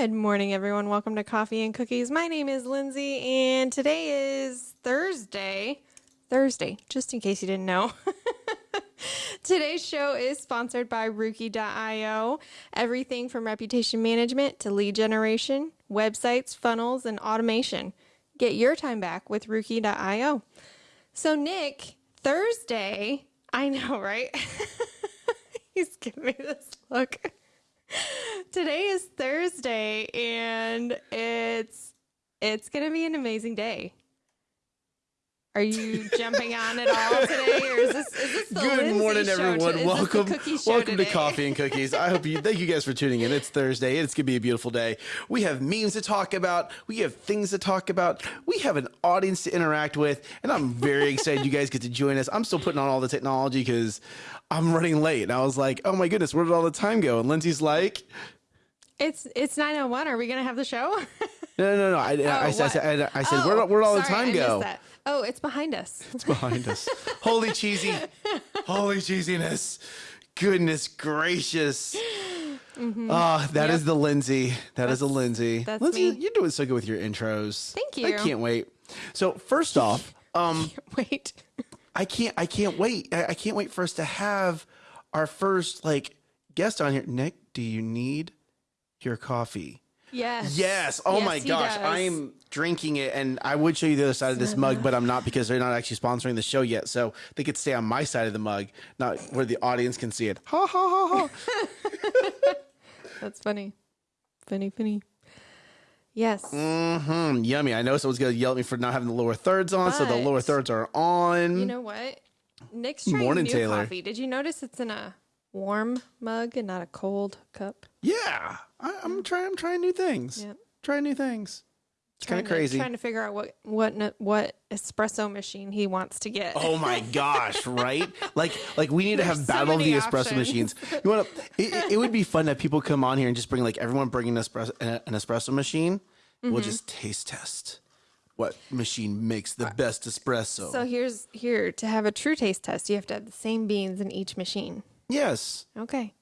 Good morning, everyone. Welcome to Coffee and Cookies. My name is Lindsay, and today is Thursday. Thursday, just in case you didn't know. Today's show is sponsored by Rookie.io. Everything from reputation management to lead generation, websites, funnels, and automation. Get your time back with Rookie.io. So, Nick, Thursday, I know, right? He's giving me this look. Today is Thursday and it's it's going to be an amazing day. Are you jumping on at all today, or is this is this the Good Lindsay morning, everyone. to- is this the welcome, welcome to? Coffee and Cookies. I hope you. Thank you guys for tuning in. It's Thursday. It's gonna be a beautiful day. We have memes to talk about. We have things to talk about. We have an audience to interact with, and I'm very excited you guys get to join us. I'm still putting on all the technology because I'm running late, and I was like, oh my goodness, where did all the time go? And Lindsay's like, It's it's nine oh one. Are we gonna have the show? no, no, no. I, I, Oh, said, I said. I said, Oh, where, where'd all the time I go? that. Oh, it's behind us. It's behind us. Holy cheesy. Holy cheesiness. Goodness gracious. Ah, that is Yep. the Lindsay. That is a Lindsay. that's Lindsay, me. you're doing so good with your intros. Thank you. I can't wait. So first off, um, Wait. I can't I can't wait. I, I can't wait for us to have our first like guest on here. Nick, do you need your coffee? Yes. Yes. Oh Yes, my gosh. does. I'm drinking it and I would show you the other side of this mug, but I'm not because they're not actually sponsoring the show yet. So they could stay on my side of the mug, not where the audience can see it. Ha ha ha ha. That's funny. Funny, funny. Yes. Mm-hmm. Yummy. I know someone's gonna yell at me for not having the lower thirds on, so the lower thirds are on. You know what? Nick's trying Morning, new Taylor. coffee. Did you notice it's in a warm mug and not a cold cup? yeah. I, I'm trying I'm trying new things. Yep. Trying new things. It's kind of crazy. Trying to figure out what what what espresso machine he wants to get. Oh my gosh, right? Like like we need to have There's so battle of the many espresso machines. You want to it, it would be fun if people come on here and just bring like everyone bringing an espresso, an espresso machine. Mm-hmm. We'll just taste test what machine makes the best espresso. So here's here to have a true taste test. You have to have the same beans in each machine. Yes. Okay.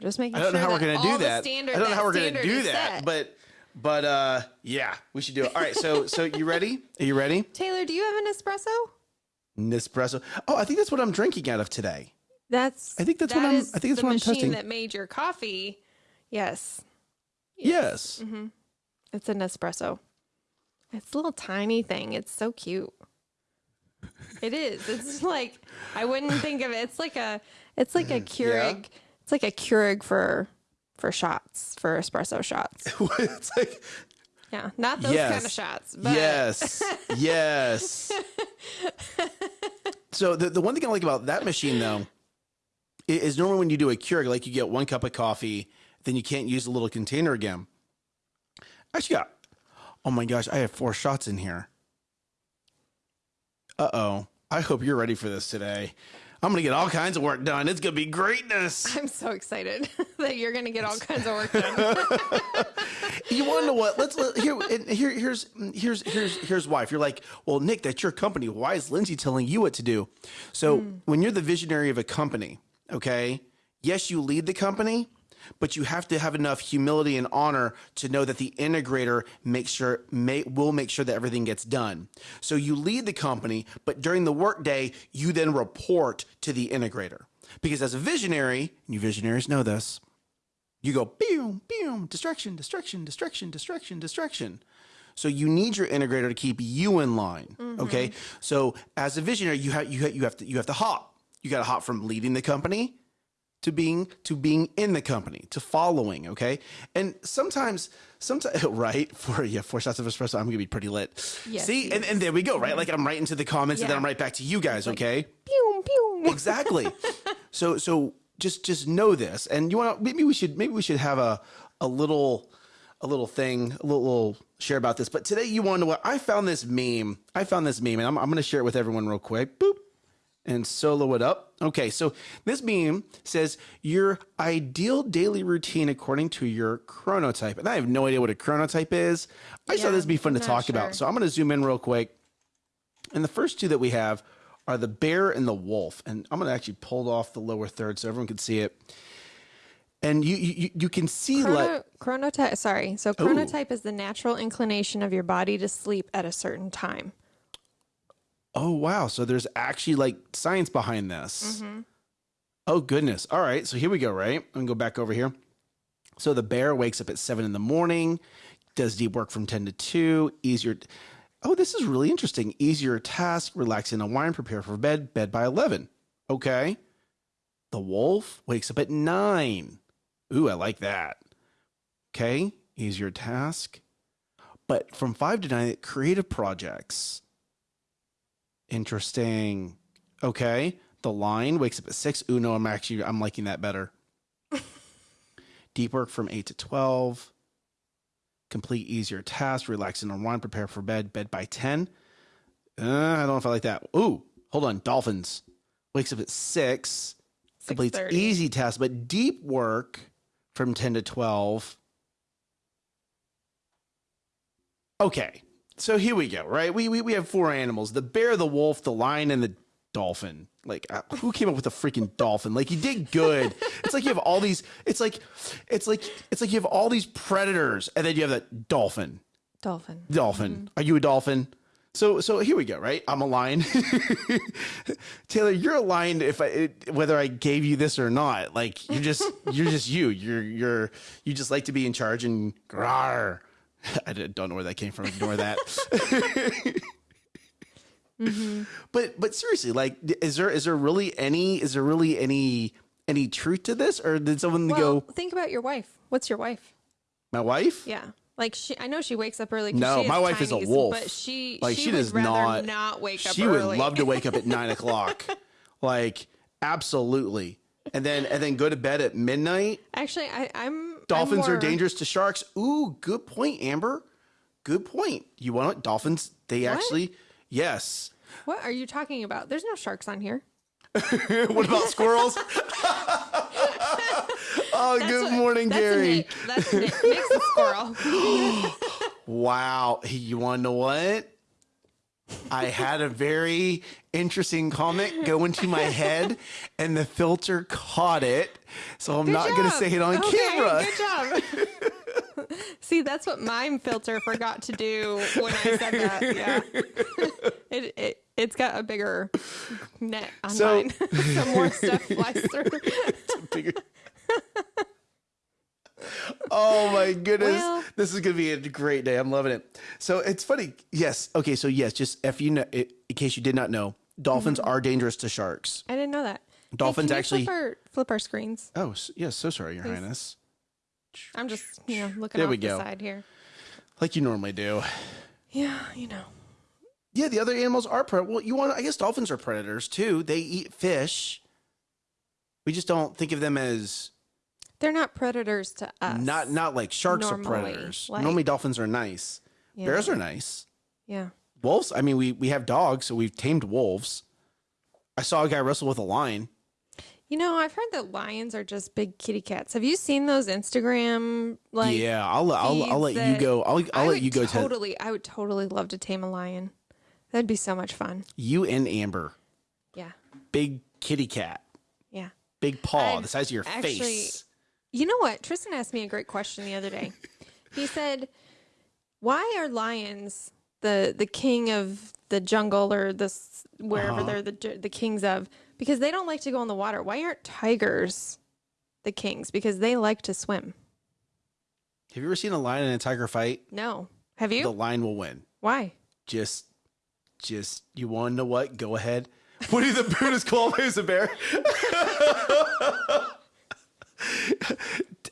Just making I don't know how we're going to do that. standard- I don't know how we're going to do that, set. but but uh yeah, we should do it. All right, so so you ready? Are you ready? Taylor, do you have an espresso? Nespresso. Oh, I think that's what I'm drinking out of today. That's I think that's that what I'm- I think that's the what I'm machine testing. that made your coffee. Yes. Yes. Mm-hmm. It's an espresso. It's a little tiny thing. It's so cute. It is. It's like I wouldn't think of it. It's like a it's like a Keurig. It's like a Keurig for for shots, for espresso shots. it's like Yeah. Not those Yes. kind of shots. But Yes. yes. so the, the one thing I like about that machine though is normally when you do a Keurig, like you get one cup of coffee, then you can't use the little container again. I actually got oh my gosh, I have four shots in here. Uh oh. I hope you're ready for this today. I'm gonna get all kinds of work done. It's gonna be greatness. I'm so excited that you're gonna get all kinds of work done. You want to know what? Let's let, here, and here. Here's here's here's here's why. If you're like, well, Nick, that's your company. Why is Lindsay telling you what to do? So when you're the visionary of a company, okay, yes, you lead the company, but you have to have enough humility and honor to know that the integrator makes sure may, will make sure that everything gets done. So you lead the company, but during the workday, you then report to the integrator because as a visionary, and you visionaries know this you go boom, boom, distraction, distraction, distraction, distraction, distraction. So you need your integrator to keep you in line. Mm-hmm. Okay. So as a visionary, you have you have, you have to you have to hop. You got to hop from leading the company to being to being in the company to following. Okay. And sometimes sometimes right for yeah four shots of espresso, I'm gonna be pretty lit. Yes, See, and, and there we go. Right, like I'm right into the comments, and then I'm right back to you guys. Okay pew pew. exactly. so so just just know this, and you want to maybe we should maybe we should have a a little a little thing a little, little share about this. But today you want to know what I found this meme. I found this meme, and I'm I'm going to share it with everyone real quick. Boop. And solo it up. Okay, so this meme says your ideal daily routine according to your chronotype. And I have no idea what a chronotype is. I just thought this would be fun to talk sure. about. So I'm going to zoom in real quick. And the first two that we have are the bear and the wolf. And I'm going to actually pull off the lower third so everyone can see it. and you you, you can see like chronotype. Sorry. So chronotype is the natural inclination of your body to sleep at a certain time. Oh wow, so there's actually like science behind this. Mm-hmm. Oh goodness. All right, so here we go. Right, I'm gonna go back over here. So the bear wakes up at seven in the morning, does deep work from ten to two. Easier. Oh, this is really interesting. Easier task, relax in a wine, prepare for bed. Bed by eleven. Okay. The wolf wakes up at nine. Ooh, I like that. Okay, easier task. But from five to nine, creative projects. Interesting. Okay. The lion wakes up at six. Ooh, no, I'm actually I'm liking that better. Deep work from eight to twelve. Complete easier task. Relax and unwind. Prepare for bed. Bed by ten. Uh, I don't know if I like that. Ooh, hold on. Dolphins wakes up at six. Completes easy task, but deep work from ten to twelve. Okay, so here we go. Right, we we we have four animals: the bear, the wolf, the lion, and the dolphin. Like, uh, who came up with a freaking dolphin? Like, you did good. it's like you have all these. It's like, it's like it's like you have all these predators, and then you have that dolphin. Dolphin. Dolphin. Are you a dolphin? So so here we go. Right, I'm a lion. Taylor, you're a lion. If I it, whether I gave you this or not, like you're just you're just you. You're you're you just like to be in charge and grar. I don't know where that came from. Ignore that. But but seriously, like, is there is there really any is there really any any truth to this, or did someone Well, go? think about your wife. What's your wife? My wife? Yeah. Like she, I know she wakes up early. No, my wife is a wolf. But she, Like she, she, does not not wake up She early. would love to wake up at nine o'clock, like absolutely, and then and then go to bed at midnight. Actually, I, I'm. Dolphins are dangerous to sharks. Ooh, good point, Amber. Good point. You want dolphins? They actually yes. What are you talking about? There's no sharks on here. what about squirrels? oh, good what- morning, That's Gary. Nick. That's Nick. Nick's a squirrel. Wow. You want to know what? I had a very interesting comment go into my head, and the filter caught it. So I'm not going to say it on Okay, camera. Good job. See, that's what my filter forgot to do when I said that. Yeah. it, it, it's got a bigger net on So- mine. so more stuff flies through. it's Bigger- oh my goodness. Well- this is going to be a great day. I'm loving it. So it's funny. Yes. Okay. So, yes, just if you know, in case you did not know, dolphins Mm-hmm. are dangerous to sharks. I didn't know that. Hey, Dolphins can actually- Flip our, flip our screens. Oh, yes. So sorry, Your Highness. I'm just, you know, looking There off we the go. side here. Like you normally do. Yeah, you know. Yeah, the other animals are pred. Well, you want? I guess dolphins are predators too. They eat fish. We just don't think of them as They're not predators to us. not not like sharks are predators. like- Normally, dolphins are nice. Yeah. Bears are nice. Yeah. Wolves. I mean, we we have dogs, so we've tamed wolves. I saw a guy wrestle with a lion. You know, I've heard that lions are just big kitty cats. Have you seen those Instagram like yeah, I'll let- I'll, I'll let you go. I'll I'll let you go to totally I would totally love to tame a lion. That'd be so much fun. you and Amber. Yeah. Big kitty cat, Yeah. big paw, I've the size of your actually- face. You know what? Tristan asked me a great question the other day. he said, "Why are lions the the king of the jungle or this wherever Uh-huh. they're the the kings of? Because they don't like to go in the water. Why aren't tigers the kings? Because they like to swim. Have you ever seen a lion and a tiger fight? No, have you? The lion will win. Why? just just you want to know what go ahead what do the buddhist call who's a bear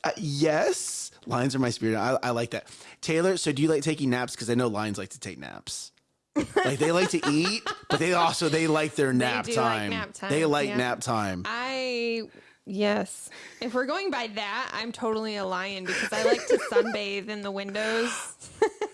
Uh, yes lions are my spirit I, I like that taylor so do you like taking naps because i know lions like to take naps like they like to eat but they also they like their nap, like time. nap time, they like yeah. nap time I yes. If we're going by that, I'm totally a lion because I like to sunbathe in the windows.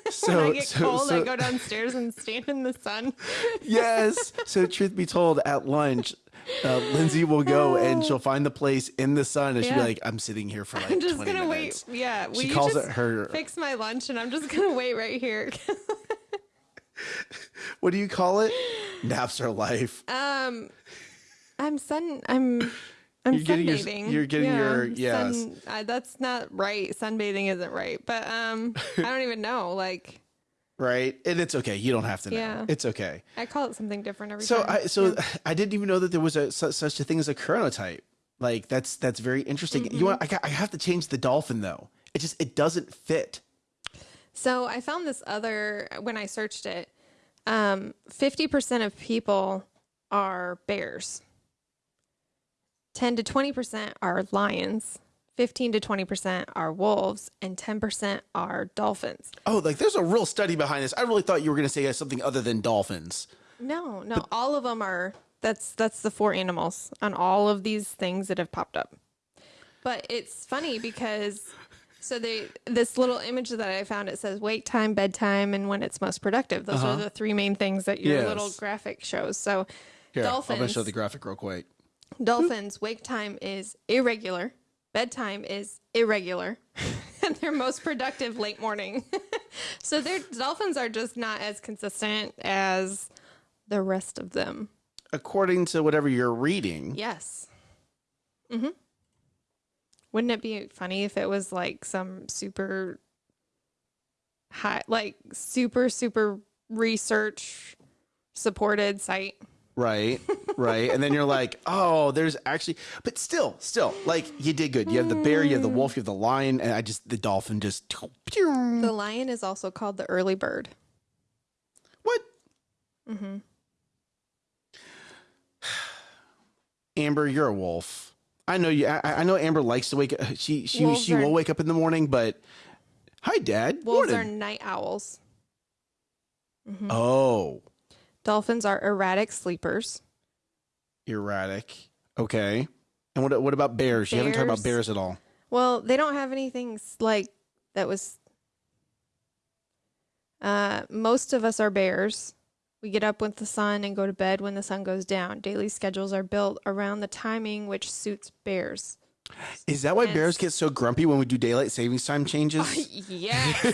so, when I get so- cold, I go downstairs and stand in the sun. yes. So, truth be told, at lunch, uh, Lindsay will go and she'll find the place in the sun, and she'll be like, "I'm sitting here for like I'm just 20 gonna minutes." wait. Yeah, will She calls just it her. fix my lunch, and I'm just gonna wait right here. What do you call it? Naps are life. um, I'm sun. I'm I'm You're getting your- sunbathing. you're getting your- yes. Sun, I, that's not right. Sunbathing isn't right. But um, I don't even know. Like right? And it's okay. You don't have to know. Yeah. It's okay. I call it something different every So time. I so I didn't even know that there was a su- such a thing as a chronotype. Like that's that's very interesting. Mm-hmm. You want I, I have to change the dolphin though. It just it doesn't fit. So I found this other when I searched it. Um, 50% of people are bears. 10 to 20% are lions. 15 to 20% are wolves and 10% are dolphins. Oh, like there's a real study behind this. I really thought you were going to say something other than dolphins. No, no, all of them are that's that's the four animals on all of these things that have popped up. But it's funny because so they this little image that I found it says wake time, bedtime, and when it's most productive. Those are uh-huh. the three main things that your Yes. little graphic shows. So Here, I'm going to show the graphic real quick. dolphins wake time is irregular, bedtime is irregular, and they're most productive late morning. so their dolphins are just not as consistent as the rest of them. According to whatever you're reading, Yes. Mm-hmm. Wouldn't it be funny if it was like some super high, like super, super research supported site? Right? Right. and then you're like, "Oh, there's actually but still, still like you did good. You have the bear, you have the wolf, you have the lion, and I just the dolphin just The lion is also called the early bird. What? Mm-hmm. Amber, you're a wolf. I know you. I, I know Amber likes to wake up. She she Wolves she are- will wake up in the morning, but hi, Dad. Wolves Morning. are night owls. mm-hmm. oh Dolphins are erratic sleepers. erratic. Okay. And what what about bears? You haven't talked about Bears- bears at all. Well, they don't have anything like that was. Uh, most of us are bears. We get up with the sun and go to bed when the sun goes down. Daily schedules are built around the timing which suits bears. Is that why bears get so grumpy when we do daylight savings time changes? yes,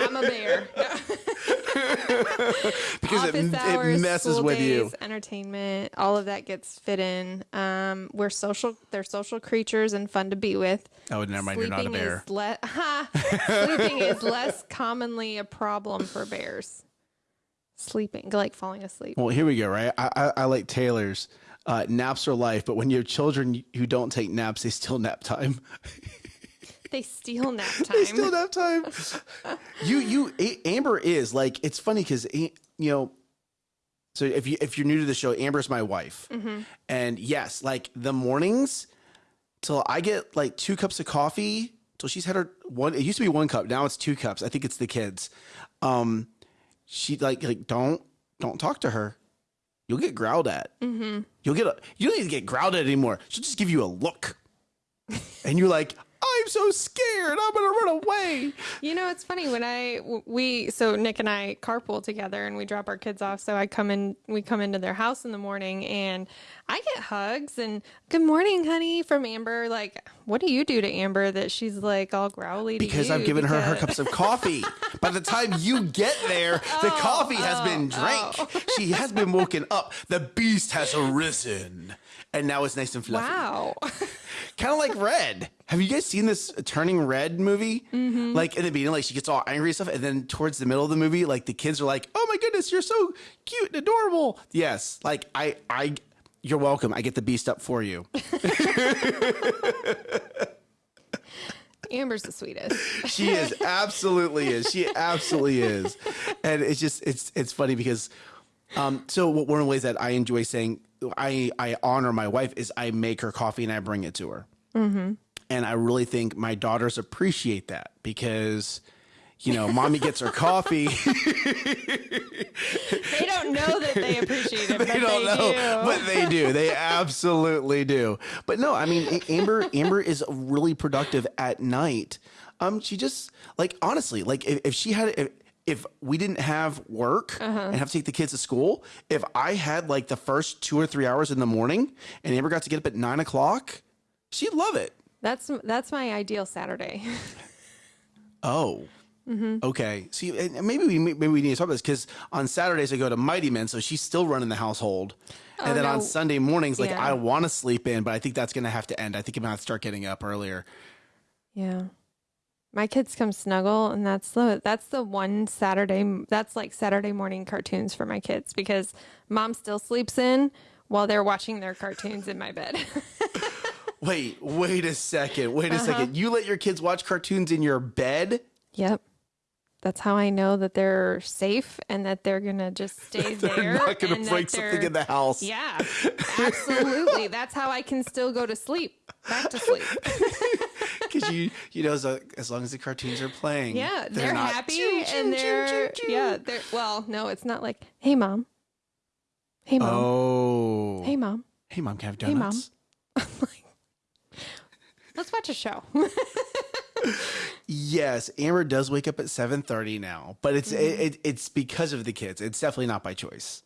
I'm a bear. because it, Office hours, it messes school with you. entertainment, all of that gets fit in. Um, we're social. They're social creatures and fun to be with. Oh, never mind. You're not a bear. Is le- Sleeping is less commonly a problem for bears. Sleeping, like falling asleep. Well, here we go. Right. I I, I like Taylor's. Uh, naps are life, but when you have children who don't take naps, they steal nap time. They steal nap time. They steal nap time. you you A- Amber is like it's funny because you know. So if you if you're new to the show, Amber's my wife, Mm-hmm. and yes, like the mornings till I get like two cups of coffee till she's had her one. It used to be one cup, now it's two cups. I think it's the kids. Um, she like like don't don't talk to her. You'll get growled at. Mm-hmm. You'll get a. You don't need to get growled at anymore. She'll just give you a look, and you're like, I'm so scared. I'm gonna run away. You know, it's funny when I we so Nick and I carpool together and we drop our kids off. So I come in, we come into their house in the morning, and I get hugs and "Good morning, honey" from Amber. Like, what do you do to Amber that she's like all growly? To Because? I've given her her cups of coffee. By the time you get there, the oh, coffee has been oh, drank. Oh. She has been woken up. The beast has arisen. And now it's nice and fluffy. Wow. Kind of like Red. Have you guys seen this Turning Red movie? Mm-hmm. Like in the beginning, like she gets all angry and stuff, and then towards the middle of the movie, like the kids are like, "Oh my goodness, you're so cute and adorable." Yes, like I, I, you're welcome. I get the beast up for you. Amber's the sweetest. she is absolutely is she absolutely is and it's just it's it's funny because um so one of the ways that i enjoy saying i i honor my wife is i make her coffee and i bring it to her and i really think my daughters appreciate that because you know mommy gets her coffee They don't know that they appreciate it, but they don't know, do. but they do. They absolutely do. But no, I mean, Amber, Amber is really productive at night. Um, she just like honestly, like if, if she had, if, if we didn't have work Uh-huh. and have to take the kids to school, if I had like the first two or three hours in the morning, and Amber got to get up at nine o'clock, she'd love it. That's that's my ideal Saturday. Oh, Okay. See, maybe we maybe we need to talk about this because on Saturdays I go to Mighty Men, so she's still running the household. and then on Oh. Sunday mornings, like Yeah. I want to sleep in, but I think that's gonna have to end. I think I'm have to start getting up earlier. Yeah. My kids come snuggle and that's the that's the one Saturday that's like Saturday morning cartoons for my kids because mom still sleeps in while they're watching their cartoons in my bed. Wait, wait a second. Wait a Uh-huh. second. You let your kids watch cartoons in your bed? yep. That's how I know that they're safe and that they're going to just stay They're there. not gonna break something in the house. Yeah. Absolutely. that's how I can still go to sleep. Back to sleep. Because you, you know, as, as long as the cartoons are playing, Yeah, they're, not, happy "Choo, choo, and they're choo, choo." yeah, they're well, no, it's not like, "Hey mom." Hey mom. Oh. Hey mom. Hey, mom, can I have Hey, Mom. donuts? Let's watch a show. Yes, Amber does wake up at seven thirty now, but it's Mm-hmm. it, it, it's because of the kids. It's definitely not by choice.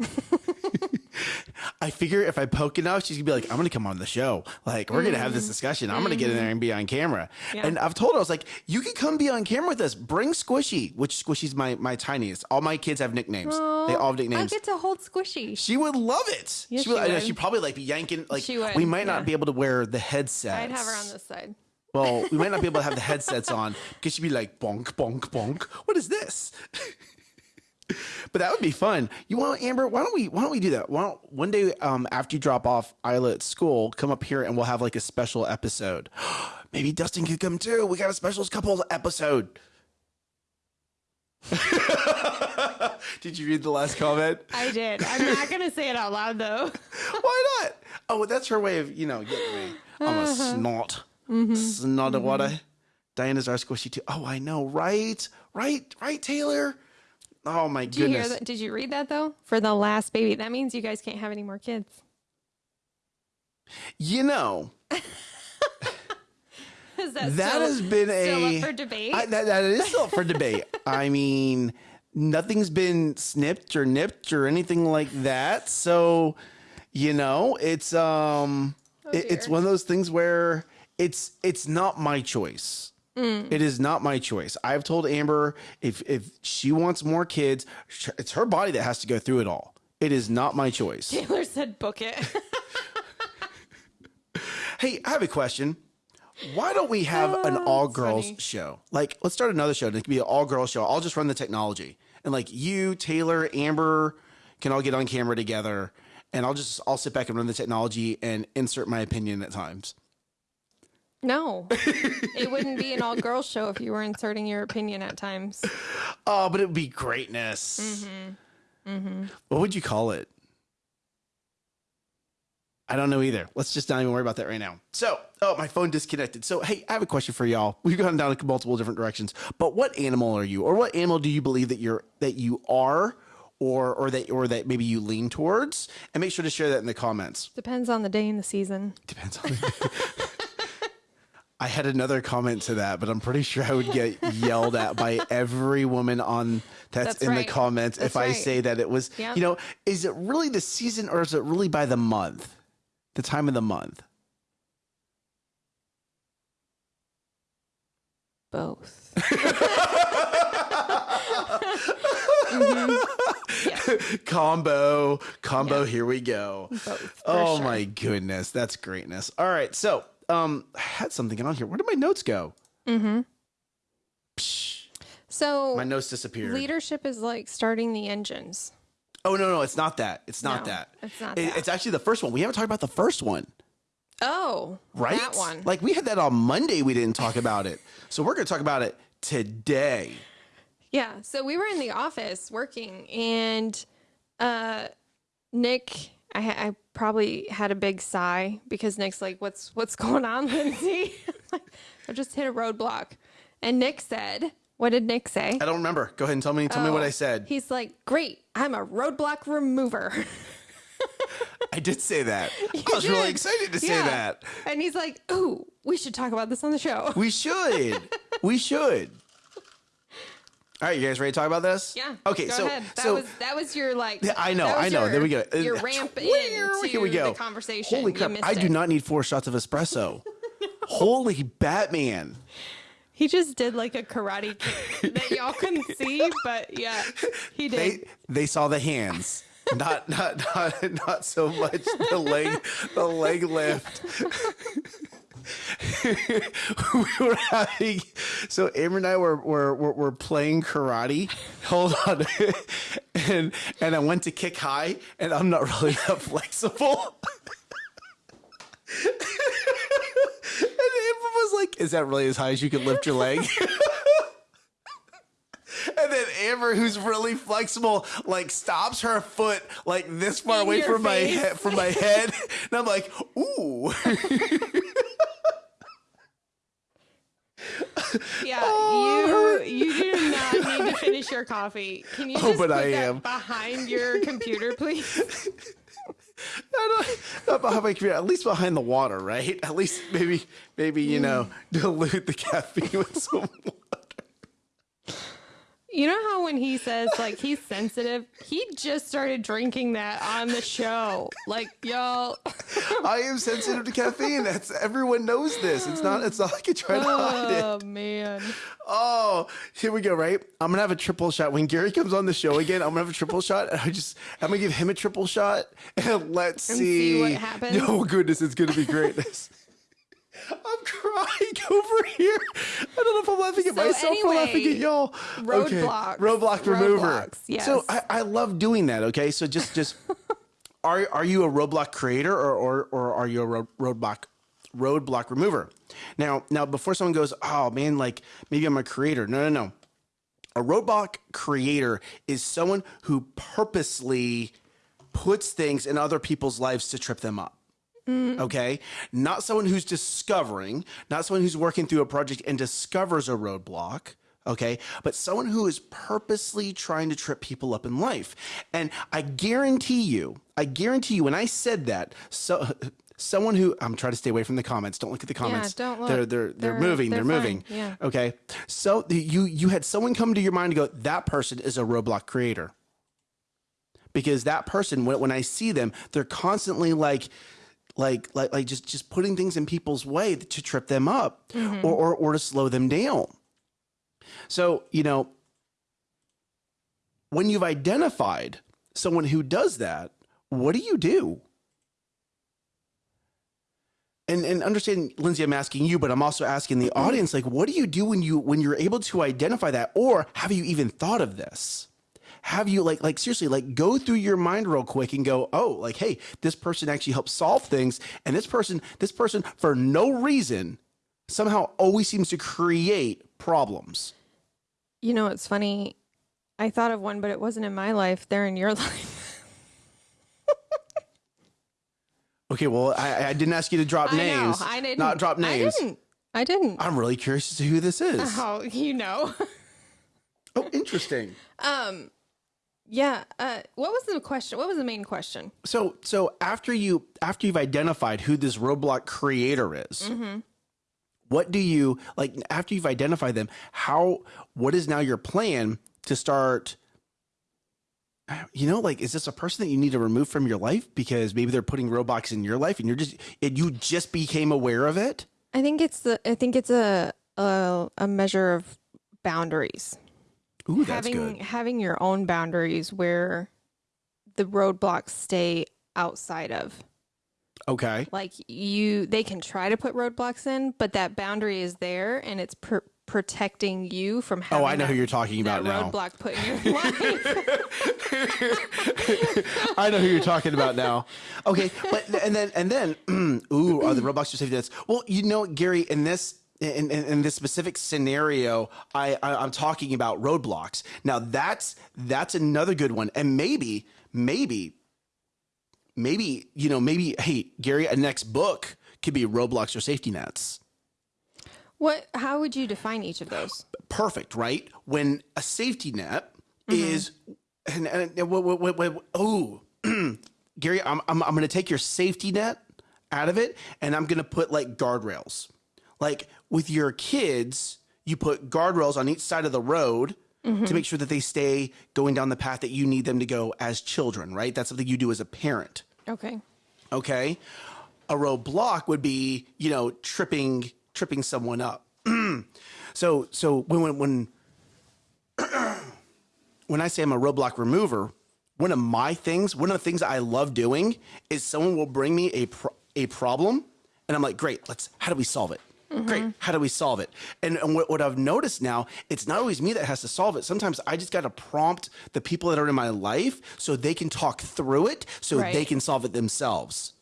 I figure if I poke enough, she's gonna be like, "I'm gonna come on the show. Like, we're gonna have this discussion. I'm gonna get in there and be on camera." Mm-hmm. Yeah. And I've told her, I was like, "You can come be on camera with us. Bring Squishy, which Squishy's my my tiniest. All my kids have nicknames. they all have I nicknames." get to hold squishy. She would love it. Yes, she would. she I would. she'd probably like be yanking. Like we might not yeah. be able to wear the headsets. I'd have her on this side. Well, we might not be able to have the headsets on because she'd be like, bonk, bonk, bonk. What is this? but that would be fun. You want Amber? Why don't we? Why don't we do that? Why don't one day um, after you drop off Isla at school, come up here and we'll have like a special episode. Maybe Dustin could come too. We got a special couple episode. Did you read the last comment? I did. I'm not gonna say it out loud though. Why not? Oh, that's her way of, you know, getting me. I'm a snot. Snot of water. Mm-hmm. Diana's our squishy too. Oh, I know, right? Right, right, Taylor? Oh my Did you hear goodness. that? Did you read that though? For the last baby, that means you guys can't have any more kids. You know, Is that, that has been still a up for debate? I- that, that is still up for debate. I mean, nothing's been snipped or nipped or anything like that. So, you know, it's um it- it's one of those things where it's it's not my choice. Mm. It is not my choice. I've told Amber if if she wants more kids, it's her body that has to go through it all. It is not my choice. Taylor said book it. Hey, I have a question. Why don't we have oh, an Oh, all that's girls funny. show? Like, let's start another show. And it could be an all girls show. I'll just run the technology. And like you, Taylor, Amber can all get on camera together. And I'll just I'll sit back and run the technology and insert my opinion at times. No, it wouldn't be an all girls show if you were inserting your opinion at times. Oh, but it would be greatness. Mm-hmm. What would you call it? I don't know either. Let's just not even worry about that right now. So, oh, my phone disconnected. So, hey, I have a question for y'all. We've gone down multiple different directions, but what animal are you, or what animal do you believe that you're that you are, or or that or that maybe you lean towards? And make sure to share that in the comments. Depends on the day and the season. Depends on. I had another comment to that, but I'm pretty sure I would get yelled at by every woman on that's, That's in the right. comments if That's I say that it was. Yeah. You know, is it really the season or is it really by the month, the time of the month? Both. Mhm. Yeah, combo, combo. Yeah. Here we go. both. Oh sure. my goodness, that's greatness. All right, so um, I had something on here. Where did my notes go? Mm-hmm. Psh, So my notes disappeared. leadership is like starting the engines. Oh no, no, it's not that. It's not No, that. it's not It- that. It's actually the first one. We haven't talked about the first one. Oh, right? That one. Like we had that on Monday. We didn't talk about it, so we're going to talk about it today. Yeah. So we were in the office working, and uh, Nick, I, I probably had a big sigh because Nick's like, "What's what's going on, Lindsay?" I just hit a roadblock, and Nick said, "What did Nick say?" I don't remember. Go ahead and tell me. Tell me what Oh, I said. He's like, "Great, I'm a roadblock remover." I did say that. I was really excited to say Yeah. that. And he's like, "Ooh, we should talk about this on the show." We should. we should. All right, you guys ready to talk about this? Yeah. Okay. So ahead. That so was that was your like. Yeah, I know, I know. Your, There we go. Your Uh, ramp Here into we go. the conversation. Holy crap! I do not need four shots of espresso. Holy Batman! He just did like a karate kick that y'all couldn't see, but yeah, he did. They they saw the hands. Not not not not so much the leg the leg lift. we were having so Amber and I were were were, were playing karate. Hold on, and and I went to kick high, and I'm not really that flexible. and Amber was like, "Is that really as high as you can lift your leg?" And then Amber, who's really flexible, like stops her foot like this far In away from my head, from my head, and I'm like, "Ooh." Yeah, Oh, you you do not need to finish your coffee. Can you Oh, just but put I that am. behind your computer, please? Don't, not behind my computer, at least behind the water, right? At least maybe, maybe you know, mm. dilute the caffeine with some water. You know how when he says like he's sensitive, he just started drinking that on the show. Like, y'all, I am sensitive to caffeine. That's everyone knows this. It's not. It's not like I try to hide it. oh man. Oh, here we go. Right, I'm gonna have a triple shot when Gary comes on the show again. I'm gonna have a triple shot, and I just I'm gonna give him a triple shot, and let's And see. see what happens? Oh goodness, it's gonna be great. I'm crying over here. I don't know if I'm laughing at So myself or laughing at y'all. roadblocks. Roadblock remover. Roadblocks, yes. So I, I love doing that. Okay, so just just are are you a roadblock creator or or, or are you a road, roadblock roadblock remover? Now now before someone goes, oh man, like maybe I'm a creator. No no no. A roadblock creator is someone who purposely puts things in other people's lives to trip them up. Mm. Okay. Not someone who's discovering, not someone who's working through a project and discovers a roadblock. Okay. But someone who is purposely trying to trip people up in life. And I guarantee you, I guarantee you, when I said that, so. Someone who I'm trying to stay away from the comments. Don't look at the comments. Yeah, don't look. They're they're they're, They're- moving. They're, they're moving. Yeah. Okay. So you you had someone come to your mind to go, that person is a roadblock creator because that person when, when i see them they're constantly like like like like just just putting things in people's way to trip them up mm-hmm. or, or or to slow them down. So you know when you've identified someone who does that what do you do? And and understand lindsay i'm asking you but i'm also asking the mm-hmm. audience like what do you do when you when you're able to identify that? Or have you even thought of this have you like like seriously like go through your mind real quick and go oh like hey this person actually helps solve things and this person this person for no reason somehow always seems to create problems You know, it's funny. I thought of one, but it wasn't in my life. They're in your life. okay well i i didn't ask you to drop I names know. I didn't. not drop names I didn't. I didn't. i'm really curious as to who this is Oh, you know. oh interesting um, yeah. Uh, what was the question? What was the main question? so so after you after you've identified who this roadblocks creator is what do you like after you've identified them how what is now your plan to start you know like is this a person that you need to remove from your life because maybe they're putting roadblocks in your life and you're just and you just became aware of it I think it's the. I think it's a a, a measure of boundaries. Ooh that's having good having your own boundaries where the roadblocks stay outside of. okay Like you, they can try to put roadblocks in, but that boundary is there, and it's pr- protecting you from having. oh i know that, who you're talking about now roadblock put in your life. I know who you're talking about now. Okay, but and then and then, ooh, are the roadblocks or safety nets? Well, you know, Gary, in this in, in, in this specific scenario, I, I I'm talking about roadblocks. Now that's that's another good one, and maybe maybe maybe you know maybe hey Gary, a next book could be roadblocks or safety nets. what? How would you define each of those? perfect, right? When a safety net mm-hmm. is, and, and, and what, what, what, what, oh, Gary, I'm, I'm, I'm going to take your safety net out of it and I'm going to put like guardrails. Like with your kids, you put guardrails on each side of the road to mm-hmm. make sure that they stay going down the path that you need them to go as children, right? That's something you do as a parent. Okay. Okay. A roadblock would be, you know, tripping tripping someone up. So so when when when when I say I'm a roadblock remover, one of my things, one of the things I love doing is someone will bring me a pro- a problem, and I'm like, great, let's how do we solve it? Great, mm-hmm. how do we solve it? And, and what, what I've noticed now, it's not always me that has to solve it. Sometimes I just got to prompt the people that are in my life so they can talk through it, so they can solve it themselves.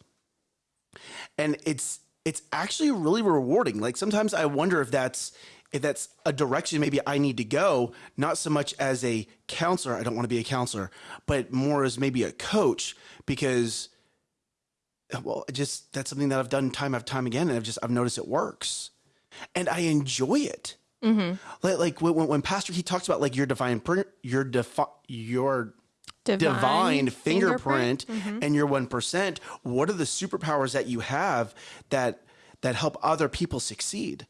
And it's it's actually really rewarding. Like sometimes I wonder if that's if that's a direction maybe I need to go, not so much as a counselor, I don't want to be a counselor, but more as maybe a coach because well, just that's something that I've done time after time again and I've just I've noticed it works. And I enjoy it. Mm-hmm. Like, like when, when- Pastor he talks about like your divine pr- your defi- your divine, fingerprint, mm-hmm. and your 1% what are the superpowers that you have that that help other people succeed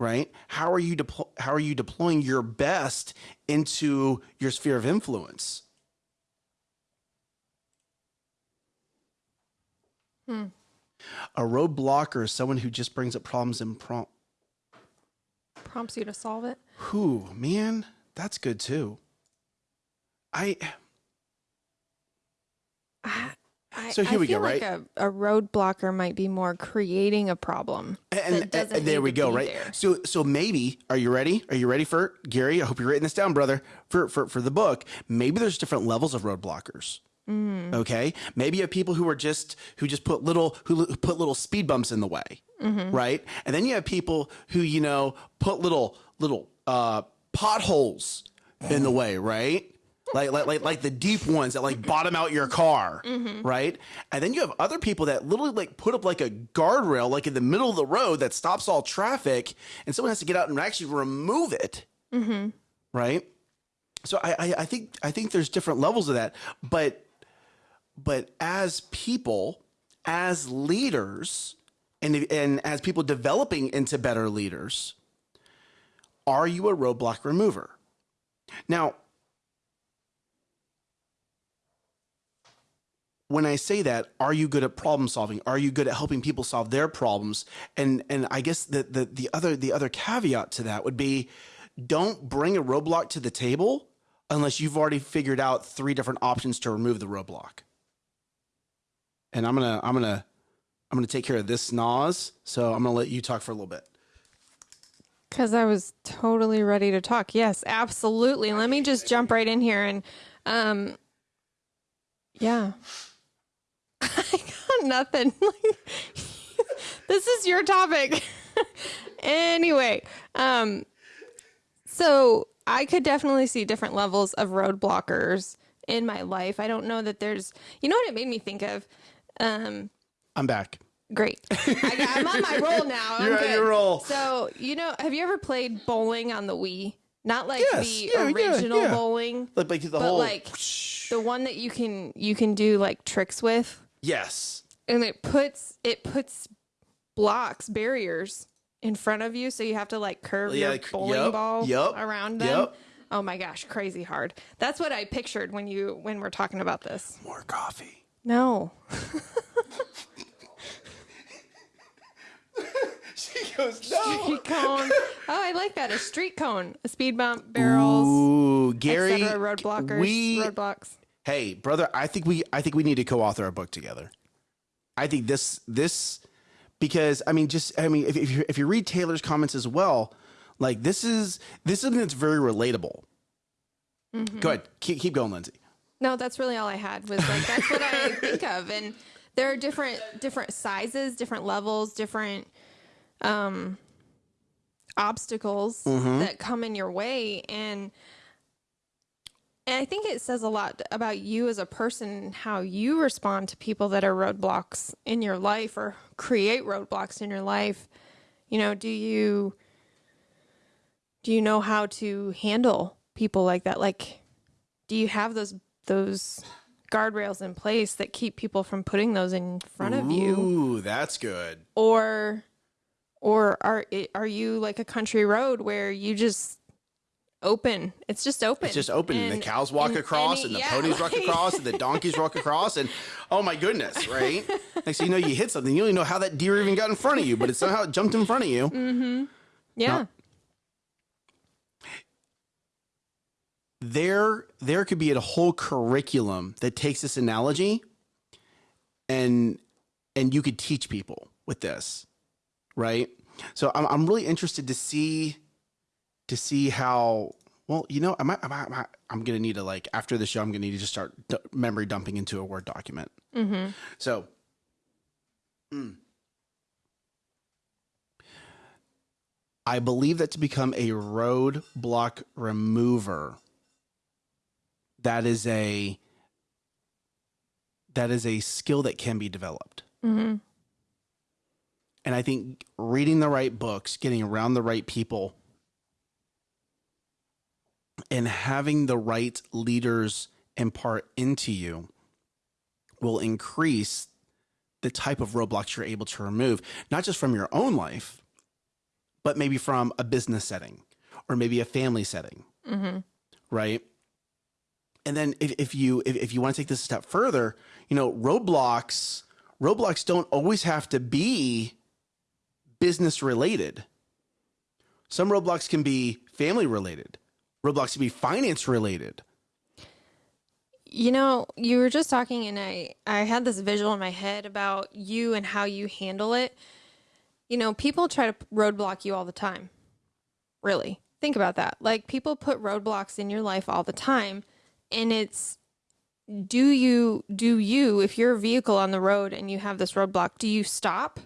right? How are you deplo- how are you deploying your best into your sphere of influence Hmm. a roadblocker is someone who just brings up problems and prompt Prompts you to solve it. who man that's good too i I, So here I we go, feel like right? a, a roadblocker might be more creating a problem. and, doesn't and there we go right there. so so maybe are you ready are you ready for gary i hope you're writing this down brother for for, for the book maybe there's different levels of roadblockers Mm. okay maybe you have people who are just who just put little who, who put little speed bumps in the way Mm-hmm. right and then you have people who you know put little little uh potholes in the way right like, like like like the deep ones that like bottom out your car, Mm-hmm. right? And then you have other people that literally like put up like a guardrail like in the middle of the road that stops all traffic, and someone has to get out and actually remove it, Mm-hmm. right? So I, I I think I think there's different levels of that, but but as people, as leaders, and and as people developing into better leaders, are you a roadblock remover? Now, when I say that, are you good at problem solving? Are you good at helping people solve their problems? And and I guess the the, the other the other caveat to that would be don't bring a roadblock to the table unless you've already figured out three different options to remove the roadblock. And I'm gonna I'm gonna I'm gonna take care of this snaz, so I'm gonna let you talk for a little bit. Because I was totally ready to talk. Yes, absolutely. Let me just jump right in here and, um, yeah, I got nothing. this is your topic. anyway, um, so I could definitely see different levels of roadblockers in my life. I don't know that there's, you know what it made me think of? Um, I'm back. Great. I, I'm on my roll now. I'm You're on good. your roll. So, you know, have you ever played bowling on the Wii? Not like Yes. the Yeah, yeah, original yeah. bowling, Like, like the but whole like the one that you can you can do like tricks with, yes. and it puts it puts blocks barriers in front of you, so you have to like curve Yeah, your like- bowling yep, ball yep, around them. yep. Oh my gosh, crazy hard. That's what I pictured when you when we're talking about this. More coffee. No. She goes, no. Street cone. Oh, I like that. A street cone, a speed bump, barrels, Ooh, Gary. etc. Road blockers, We, roadblocks. hey, brother, I think we I think we need to co-author a book together. I think this this because I mean just I mean if, if you if you read Taylor's comments as well, like this is this is something that's very relatable. Mm-hmm. Go ahead, keep keep going, Lindsay. No, that's really all I had. Was like that's what I think of, and there are different different sizes, different levels, different um obstacles that come in your way, and and I think it says a lot about you as a person how you respond to people that are roadblocks in your life or create roadblocks in your life. You know, do you do you know how to handle people like that? Like do you have those those guardrails in place that keep people from putting those in front of you Ooh, that's good. or or are are you like a country road where you just open it's just open It's just open, and, the cows walk and across, any- and the yeah, ponies walk across, and the donkeys walk across, and oh my goodness, right? Next thing you know, you hit something. You don't even know how that deer even got in front of you, but it somehow jumped in front of you. Mm. yeah there there could be a whole curriculum that takes this analogy and and you could teach people with this right so i'm, I'm really interested to see to see how well you know i might, I might, I might i'm gonna need to like after the show i'm gonna need to just start memory dumping into a word document Mm-hmm. so mm. i believe that to become a roadblock remover that is a that is a skill that can be developed Mm-hmm. and i think reading the right books getting around the right people and having the right leaders impart into you will increase the type of roadblocks you're able to remove not just from your own life but maybe from a business setting or maybe a family setting Mm-hmm. right and then if, if you if, if you want to take this a step further you know roadblocks roadblocks don't always have to be business related some roadblocks can be family related roadblocks can be finance related You know, you were just talking, and I I had this visual in my head about you and how you handle it. You know, people try to roadblock you all the time. Really, think about that. Like people put roadblocks in your life all the time, and it's do you do you if you're a vehicle on the road and you have this roadblock, do you stop?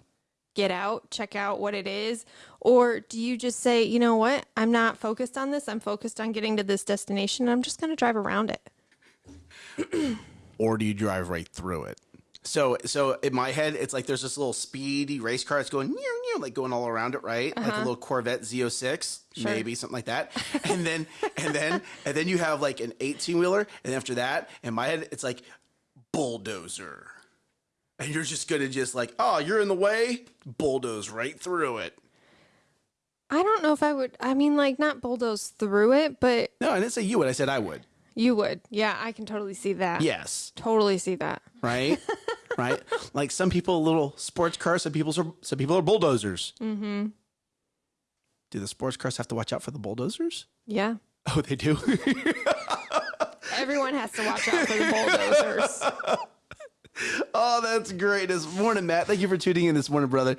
Get out, check out what it is, or do you just say, you know what, I'm not focused on this. I'm focused on getting to this destination. I'm just going to drive around it. or do you drive right through it so so in my head it's like there's this little speedy race car that's going near, near, like going all around it right? Like a uh-huh. little corvette z06 Sure. maybe something like that. And then and then and then you have like an 18 wheeler and after that in my head it's like bulldozer. And you're just gonna just like oh you're in the way bulldoze right through it. I don't know if I would. I mean, like, not bulldoze through it, but no i didn't say you would i said i would you would. Yeah, I can totally see that. yes Totally see that. right right like some people little sports cars some people are some people are bulldozers Mm-hmm. do the sports cars have to watch out for the bulldozers Yeah. oh they do Everyone has to watch out for the bulldozers. oh that's great this morning matt thank you for tuning in this morning brother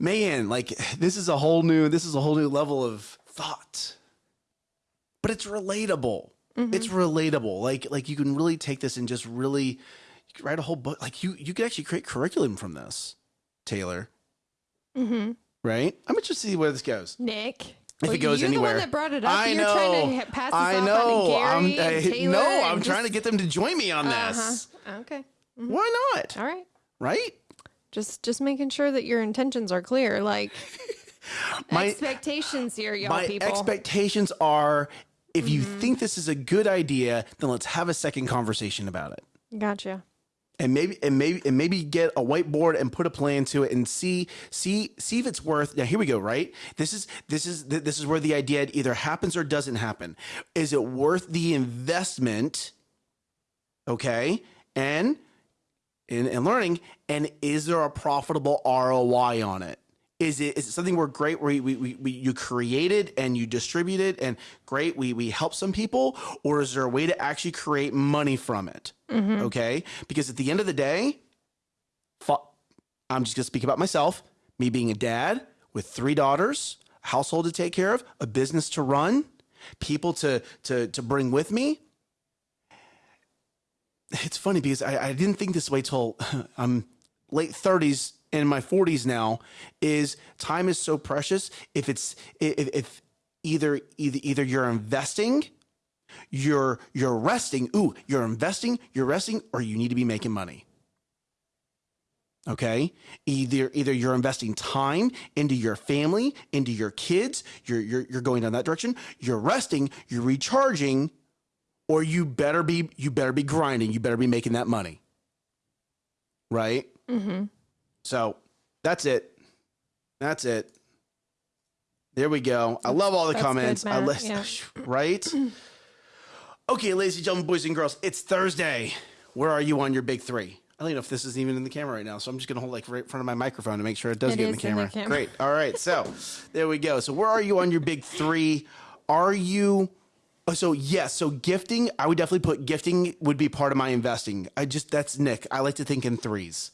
man like this is a whole new this is a whole new level of thought but it's relatable it's relatable like like you can really take this and just really write a whole book like you you could actually create curriculum from this taylor Mm-hmm. right i'm interested to see where this goes Nick. If it goes you're anywhere. the one that brought it up. I you're know. trying to pass this I know. Gary I'm, I, no, I'm trying to get them to join me on Uh-huh. this. Okay. Why not? All right. Right? Just just making sure that your intentions are clear. Like My expectations here, y'all my people. expectations are if you Mm-hmm. think this is a good idea, then let's have a second conversation about it. gotcha. And maybe and maybe and maybe get a whiteboard and put a plan to it and see see see if it's worth. Now here we go. Right. This is this is this is where the idea either happens or doesn't happen. Is it worth the investment? Okay. And in, in learning, and is there a profitable ROI on it? Is it is it something we're great where we, we, we you created and you distribute it and great we we help some people or is there a way to actually create money from it? Mm-hmm. Okay, because at the end of the day, I'm just gonna speak about myself. Me being a dad with three daughters, a household to take care of, a business to run, people to to to bring with me it's funny because I, I didn't think this way till I'm um, late 30s and my 40s now is time is so precious. If it's if, if either either either you're investing you're you're resting ooh you're investing you're resting or you need to be making money. Okay? Either either you're investing time into your family into your kids you're you're, you're going down that direction you're resting you're recharging or you better be you better be grinding you better be making that money. Right? Mm-hmm. So that's it that's it there we go i love all the That's comments good, I list- Yeah. right okay ladies and gentlemen boys and girls it's thursday where are you on your big three I don't even know if this is even in the camera right now, so I'm just gonna hold like right in front of my microphone to make sure it does It get in the is in the camera. camera. Great. All right. So there we go. So where are you on your big three? Are you Oh, so yes, so gifting, I would definitely put gifting would be part of my investing. I just that's Nick. I like to think in threes.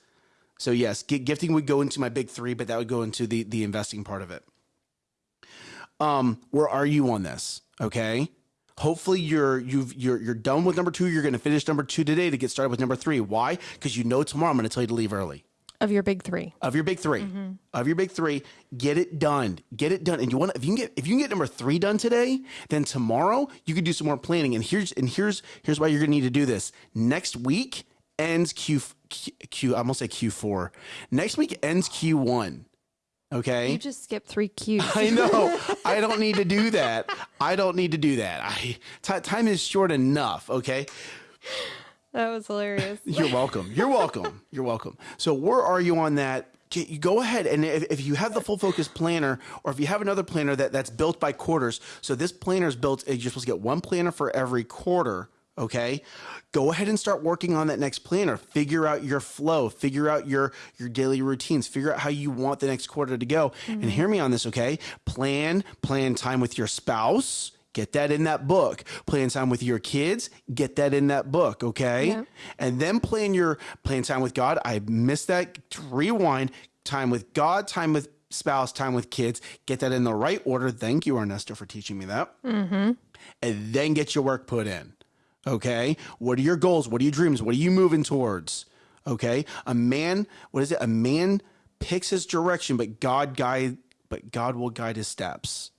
So yes, gi- gifting would go into my big three, but that would go into the the investing part of it. Um, where are you on this? Okay. Hopefully you're you've you're you're done with number two. You're going to finish number two today to get started with number three. Why? Because you know tomorrow I'm going to tell you to leave early Of your big three. of your big 3 of your big three get it done get it done and you want if you can get if you can get number three done today then tomorrow you can do some more planning and here's and here's here's why you're gonna need to do this next week ends q q, q i'm gonna say q4 next week ends q1 okay You just skipped three Q's. I know. I don't need to do that. I don't need to do that. I time is short enough. Okay. that was hilarious. You're welcome. You're welcome. You're welcome. So where are you on that? You go ahead and if, if you have the full focus planner, or if you have another planner that, that's built by quarters, so this planner is built. You're supposed to get one planner for every quarter. Okay, go ahead and start working on that next planner. Figure out your flow. Figure out your your daily routines. Figure out how you want the next quarter to go. And hear me on this. Okay, plan plan time with your spouse. Get that in that book. Plan time with your kids. Get that in that book. Okay Yeah. and then plan your plan time with God. I missed that. Rewind time with God, time with spouse, time with kids. Get that in the right order. Thank you, Ernesto, for teaching me that. mm -hmm. And then get your work put in. Okay. What are your goals? What are your dreams? What are you moving towards? Okay. A man, what is it? A man picks his direction, but God guide, but God will guide his steps.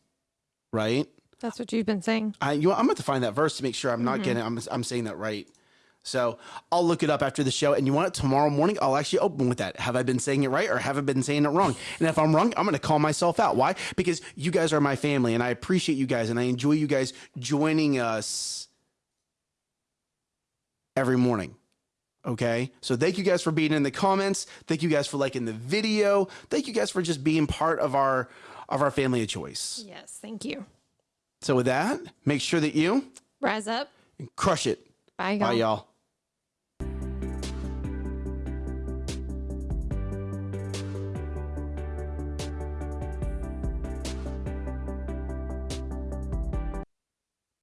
Right. That's what you've been saying. I, you know, I'm going to find that verse to make sure I'm not mm-hmm. getting, I'm, I'm saying that right. So I'll look it up after the show. And you want it tomorrow morning? I'll actually open with that. Have I been saying it right or have I been saying it wrong? And if I'm wrong, I'm going to call myself out. Why? Because you guys are my family and I appreciate you guys and I enjoy you guys joining us every morning. Okay. So thank you guys for being in the comments. Thank you guys for liking the video. Thank you guys for just being part of our, of our family of choice. Yes, thank you. So with that, make sure that you Rise up. And crush it. Bye, Bye, y'all. y'all.